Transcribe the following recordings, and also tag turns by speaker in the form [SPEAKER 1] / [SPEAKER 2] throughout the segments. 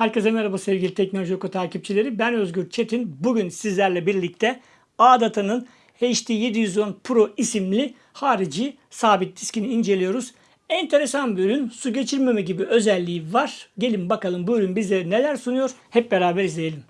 [SPEAKER 1] Herkese merhaba sevgili Teknoloji Oku takipçileri. Ben Özgür Çetin. Bugün sizlerle birlikte Adata'nın HD 710 Pro isimli harici sabit diskini inceliyoruz. Enteresan bir ürün. Su geçirmeme gibi özelliği var. Gelin bakalım bu ürün bize neler sunuyor. Hep beraber izleyelim.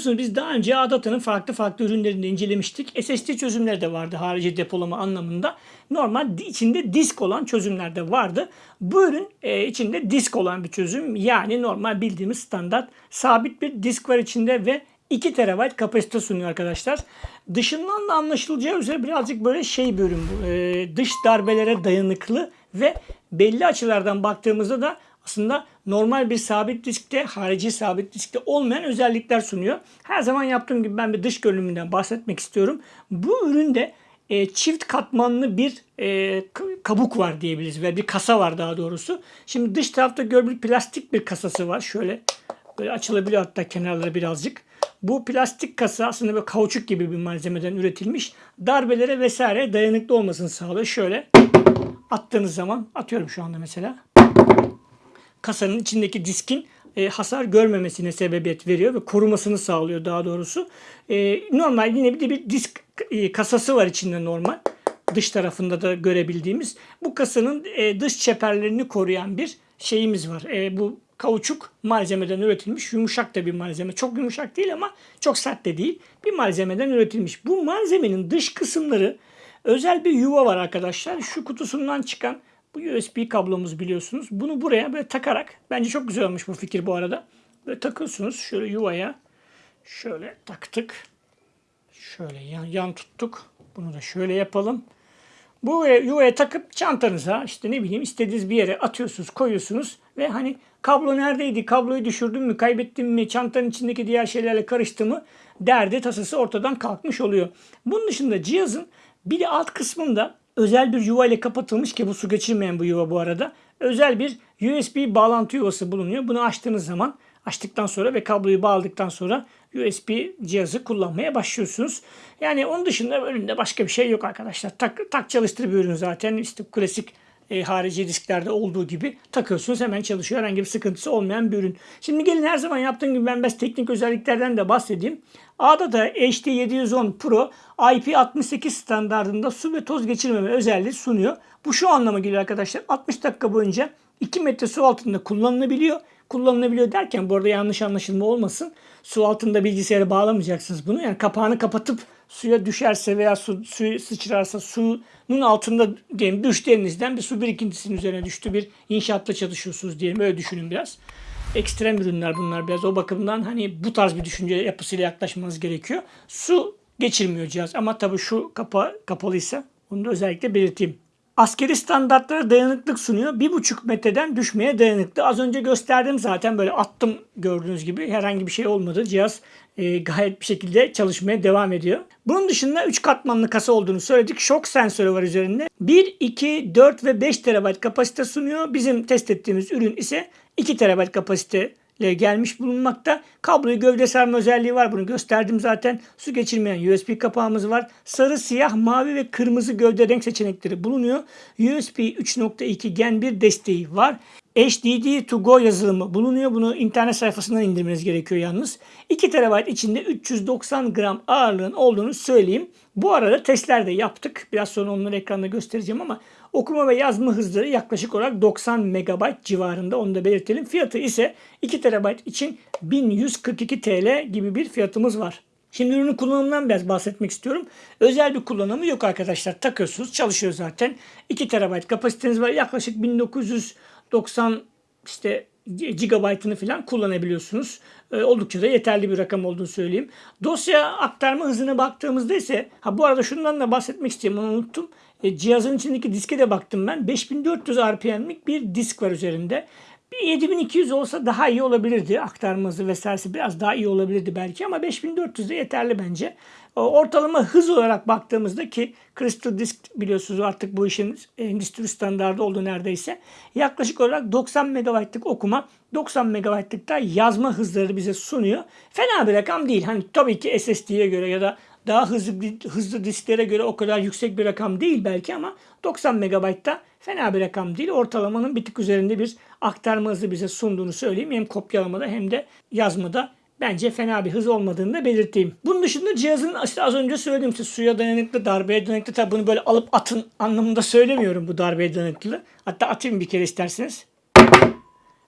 [SPEAKER 1] Biliyorsunuz biz daha önce Adata'nın farklı farklı ürünlerini incelemiştik. SSD çözümleri de vardı harici depolama anlamında. Normal içinde disk olan çözümler de vardı. Bu ürün e, içinde disk olan bir çözüm. Yani normal bildiğimiz standart sabit bir disk var içinde ve 2 TB kapasite sunuyor arkadaşlar. Dışından da anlaşılacağı üzere birazcık böyle şey bir ürün bu. E, dış darbelere dayanıklı ve belli açılardan baktığımızda da aslında normal bir sabit diskte, harici sabit diskte olmayan özellikler sunuyor. Her zaman yaptığım gibi ben bir dış görünümünden bahsetmek istiyorum. Bu üründe e, çift katmanlı bir e, kabuk var diyebiliriz ve bir kasa var daha doğrusu. Şimdi dış tarafta gördüğünüz plastik bir kasası var. Şöyle böyle açılabiliyor hatta kenarları birazcık. Bu plastik kasa aslında böyle kauçuk gibi bir malzemeden üretilmiş. Darbelere vesaire dayanıklı olmasını sağlıyor. Şöyle attığınız zaman atıyorum şu anda mesela kasanın içindeki diskin e, hasar görmemesine sebebiyet veriyor ve korumasını sağlıyor daha doğrusu. E, normal yine bir de bir disk e, kasası var içinde normal. Dış tarafında da görebildiğimiz. Bu kasanın e, dış çeperlerini koruyan bir şeyimiz var. E, bu kauçuk malzemeden üretilmiş yumuşak da bir malzeme. Çok yumuşak değil ama çok sert de değil. Bir malzemeden üretilmiş. Bu malzemenin dış kısımları özel bir yuva var arkadaşlar. Şu kutusundan çıkan bu USB kablomuz biliyorsunuz. Bunu buraya böyle takarak bence çok güzel olmuş bu fikir bu arada. Böyle takıyorsunuz şöyle yuvaya. Şöyle taktık. Şöyle yan, yan tuttuk. Bunu da şöyle yapalım. Bu yuvaya takıp çantanıza işte ne bileyim istediğiniz bir yere atıyorsunuz, koyuyorsunuz ve hani kablo neredeydi, kabloyu düşürdüm mü, kaybettim mi, çantanın içindeki diğer şeylerle karıştı mı derdi tasası ortadan kalkmış oluyor. Bunun dışında cihazın bir de alt kısmında özel bir yuva ile kapatılmış ki bu su geçirmeyen bu yuva bu arada. Özel bir USB bağlantı yuvası bulunuyor. Bunu açtığınız zaman açtıktan sonra ve kabloyu bağladıktan sonra USB cihazı kullanmaya başlıyorsunuz. Yani onun dışında önünde başka bir şey yok arkadaşlar. Tak, tak çalıştır zaten. İşte klasik e, harici disklerde olduğu gibi takıyorsunuz hemen çalışıyor. Herhangi bir sıkıntısı olmayan bir ürün. Şimdi gelin her zaman yaptığım gibi ben biraz teknik özelliklerden de bahsedeyim. A'da da HD 710 Pro IP68 standartında su ve toz geçirmeme özelliği sunuyor. Bu şu anlama geliyor arkadaşlar. 60 dakika boyunca 2 metre su altında kullanılabiliyor. Kullanılabiliyor derken bu arada yanlış anlaşılma olmasın. Su altında bilgisayara bağlamayacaksınız bunu. Yani kapağını kapatıp suya düşerse veya su, suyu sıçrarsa suyun altında diyelim düştü elinizden bir su birikintisinin üzerine düştü. Bir inşaatta çalışıyorsunuz diyelim. Öyle düşünün biraz. Ekstrem ürünler bunlar biraz. O bakımdan hani bu tarz bir düşünce yapısıyla yaklaşmanız gerekiyor. Su geçirmiyor cihaz ama tabii şu kapa kapalıysa bunu da özellikle belirteyim. Askeri standartlara dayanıklık sunuyor. 1,5 metreden düşmeye dayanıklı. Az önce gösterdim zaten böyle attım gördüğünüz gibi. Herhangi bir şey olmadı. Cihaz e, gayet bir şekilde çalışmaya devam ediyor. Bunun dışında 3 katmanlı kasa olduğunu söyledik. Şok sensörü var üzerinde. 1, 2, 4 ve 5 TB kapasite sunuyor. Bizim test ettiğimiz ürün ise 2 TB kapasite gelmiş bulunmakta. Kabloyu gövde sarma özelliği var. Bunu gösterdim zaten. Su geçirmeyen USB kapağımız var. Sarı, siyah, mavi ve kırmızı gövde renk seçenekleri bulunuyor. USB 3.2 Gen 1 desteği var. HDD to go yazılımı bulunuyor. Bunu internet sayfasından indirmeniz gerekiyor yalnız. 2 TB içinde 390 gram ağırlığın olduğunu söyleyeyim. Bu arada testler de yaptık. Biraz sonra onları ekranda göstereceğim ama okuma ve yazma hızları yaklaşık olarak 90 MB civarında onu da belirtelim. Fiyatı ise 2 TB için 1142 TL gibi bir fiyatımız var. Şimdi ürünün kullanımından biraz bahsetmek istiyorum. Özel bir kullanımı yok arkadaşlar. Takıyorsunuz çalışıyor zaten. 2 TB kapasiteniz var. Yaklaşık 1990 işte gigabaytını falan kullanabiliyorsunuz. E, oldukça da yeterli bir rakam olduğunu söyleyeyim. Dosya aktarma hızına baktığımızda ise ha bu arada şundan da bahsetmek istiyorum onu unuttum. E, cihazın içindeki diske de baktım ben. 5400 RPM'lik bir disk var üzerinde. Bir 7200 olsa daha iyi olabilirdi. Aktarma hızı vesairesi biraz daha iyi olabilirdi belki ama 5400 de yeterli bence. Ortalama hız olarak baktığımızda ki Crystal Disk biliyorsunuz artık bu işin endüstri standardı oldu neredeyse. Yaklaşık olarak 90 MB'lık okuma, 90 MB'lık da yazma hızları bize sunuyor. Fena bir rakam değil. Hani tabii ki SSD'ye göre ya da daha hızlı hızlı disklere göre o kadar yüksek bir rakam değil belki ama 90 MB'da fena bir rakam değil. Ortalamanın bir tık üzerinde bir aktarma hızı bize sunduğunu söyleyeyim. Hem kopyalamada hem de yazmada bence fena bir hız olmadığını da belirteyim. Bunun dışında cihazın işte az önce söylediğim işte suya dayanıklı, darbeye dayanıklı. Tabi bunu böyle alıp atın anlamında söylemiyorum bu darbeye dayanıklı. Hatta atayım bir kere isterseniz.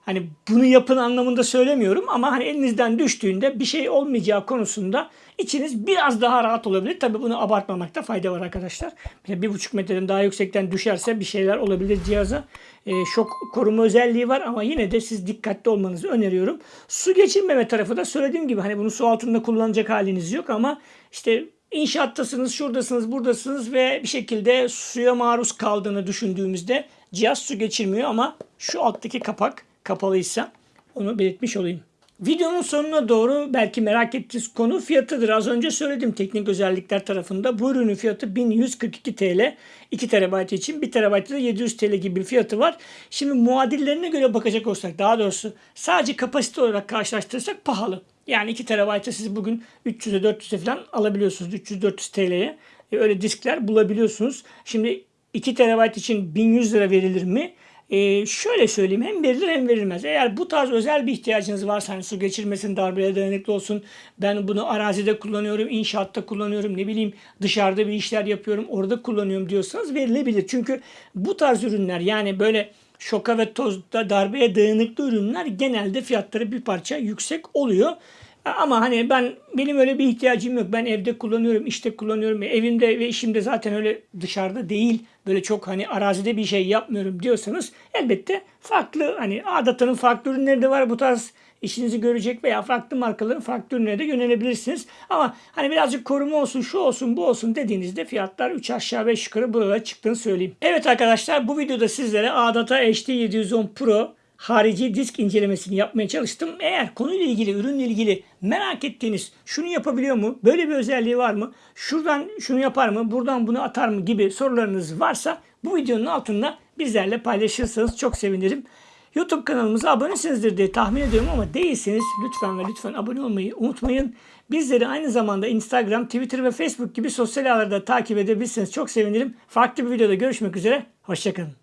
[SPEAKER 1] Hani bunu yapın anlamında söylemiyorum ama hani elinizden düştüğünde bir şey olmayacağı konusunda içiniz biraz daha rahat olabilir. Tabi bunu abartmamakta fayda var arkadaşlar. Bir, buçuk metreden daha yüksekten düşerse bir şeyler olabilir cihaza. E, şok koruma özelliği var ama yine de siz dikkatli olmanızı öneriyorum. Su geçirmeme tarafı da söylediğim gibi hani bunu su altında kullanacak haliniz yok ama işte inşaattasınız, şuradasınız, buradasınız ve bir şekilde suya maruz kaldığını düşündüğümüzde cihaz su geçirmiyor ama şu alttaki kapak kapalıysa onu belirtmiş olayım. Videonun sonuna doğru belki merak ettiğiniz konu fiyatıdır. Az önce söyledim teknik özellikler tarafında. Bu ürünün fiyatı 1142 TL. 2 TB için 1 TB da 700 TL gibi bir fiyatı var. Şimdi muadillerine göre bakacak olsak daha doğrusu sadece kapasite olarak karşılaştırırsak pahalı. Yani 2 TB'ı siz bugün 300'e 400'e falan alabiliyorsunuz. 300-400 TL'ye e, öyle diskler bulabiliyorsunuz. Şimdi 2 TB için 1100 lira verilir mi? Ee, şöyle söyleyeyim hem verilir hem verilmez. Eğer bu tarz özel bir ihtiyacınız varsa hani su geçirmesin, darbeye dayanıklı olsun. Ben bunu arazide kullanıyorum, inşaatta kullanıyorum, ne bileyim dışarıda bir işler yapıyorum, orada kullanıyorum diyorsanız verilebilir. Çünkü bu tarz ürünler yani böyle şoka ve tozda darbeye dayanıklı ürünler genelde fiyatları bir parça yüksek oluyor. Ama hani ben benim öyle bir ihtiyacım yok. Ben evde kullanıyorum, işte kullanıyorum. Evimde ve işimde zaten öyle dışarıda değil. Böyle çok hani arazide bir şey yapmıyorum diyorsanız elbette farklı hani Adata'nın farklı ürünleri de var bu tarz işinizi görecek veya farklı markaların farklı ürünlere de yönelebilirsiniz. Ama hani birazcık koruma olsun, şu olsun, bu olsun dediğinizde fiyatlar 3 aşağı 5 yukarı buralara çıktığını söyleyeyim. Evet arkadaşlar bu videoda sizlere Adata HD 710 Pro harici disk incelemesini yapmaya çalıştım. Eğer konuyla ilgili, ürünle ilgili merak ettiğiniz şunu yapabiliyor mu? Böyle bir özelliği var mı? Şuradan şunu yapar mı? Buradan bunu atar mı? gibi sorularınız varsa bu videonun altında bizlerle paylaşırsanız çok sevinirim. YouTube kanalımıza abonesinizdir diye tahmin ediyorum ama değilseniz lütfen ve lütfen abone olmayı unutmayın. Bizleri aynı zamanda Instagram, Twitter ve Facebook gibi sosyal ağlarda takip edebilirsiniz. Çok sevinirim. Farklı bir videoda görüşmek üzere. Hoşçakalın.